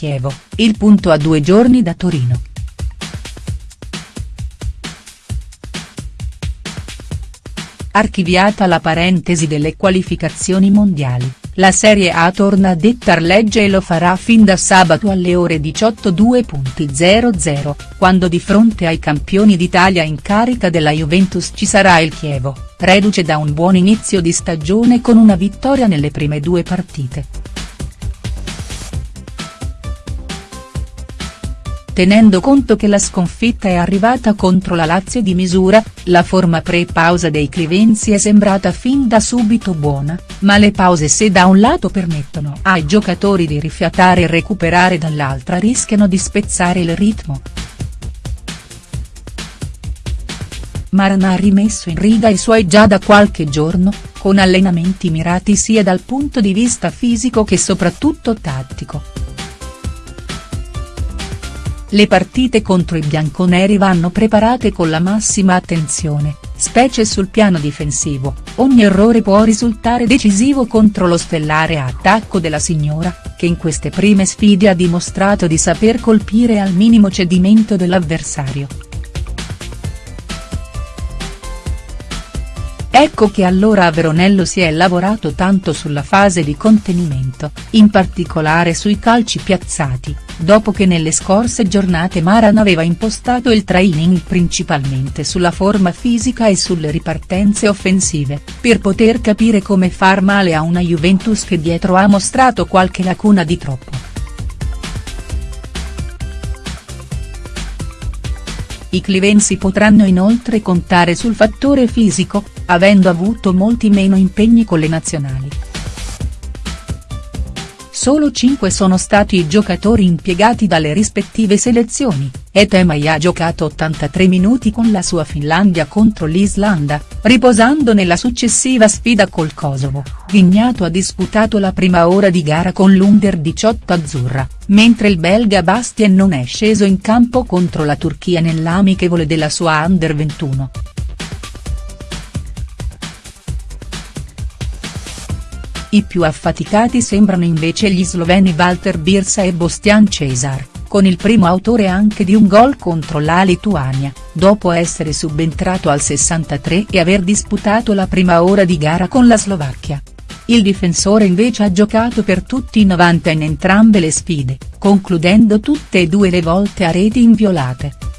Chievo, il punto a due giorni da Torino. Archiviata la parentesi delle qualificazioni mondiali, la Serie A torna a dettar legge e lo farà fin da sabato alle ore 18.00, quando di fronte ai campioni d'Italia in carica della Juventus ci sarà il Chievo, reduce da un buon inizio di stagione con una vittoria nelle prime due partite. Tenendo conto che la sconfitta è arrivata contro la Lazio di misura, la forma pre-pausa dei Clivenzi è sembrata fin da subito buona, ma le pause se da un lato permettono ai giocatori di rifiatare e recuperare dall'altra rischiano di spezzare il ritmo. Maran ha rimesso in riga i suoi già da qualche giorno, con allenamenti mirati sia dal punto di vista fisico che soprattutto tattico. Le partite contro i bianconeri vanno preparate con la massima attenzione, specie sul piano difensivo, ogni errore può risultare decisivo contro lo stellare attacco della signora, che in queste prime sfide ha dimostrato di saper colpire al minimo cedimento dell'avversario. Ecco che allora a Veronello si è lavorato tanto sulla fase di contenimento, in particolare sui calci piazzati, dopo che nelle scorse giornate Maran aveva impostato il training principalmente sulla forma fisica e sulle ripartenze offensive, per poter capire come far male a una Juventus che dietro ha mostrato qualche lacuna di troppo. I clivensi potranno inoltre contare sul fattore fisico, avendo avuto molti meno impegni con le nazionali. Solo 5 sono stati i giocatori impiegati dalle rispettive selezioni, e Temai ha giocato 83 minuti con la sua Finlandia contro l'Islanda, riposando nella successiva sfida col Kosovo, Vignato ha disputato la prima ora di gara con l'Under 18 azzurra, mentre il belga Bastien non è sceso in campo contro la Turchia nell'amichevole della sua Under 21. I più affaticati sembrano invece gli sloveni Walter Birsa e Bostian Cesar, con il primo autore anche di un gol contro la Lituania, dopo essere subentrato al 63 e aver disputato la prima ora di gara con la Slovacchia. Il difensore invece ha giocato per tutti i 90 in entrambe le sfide, concludendo tutte e due le volte a reti inviolate.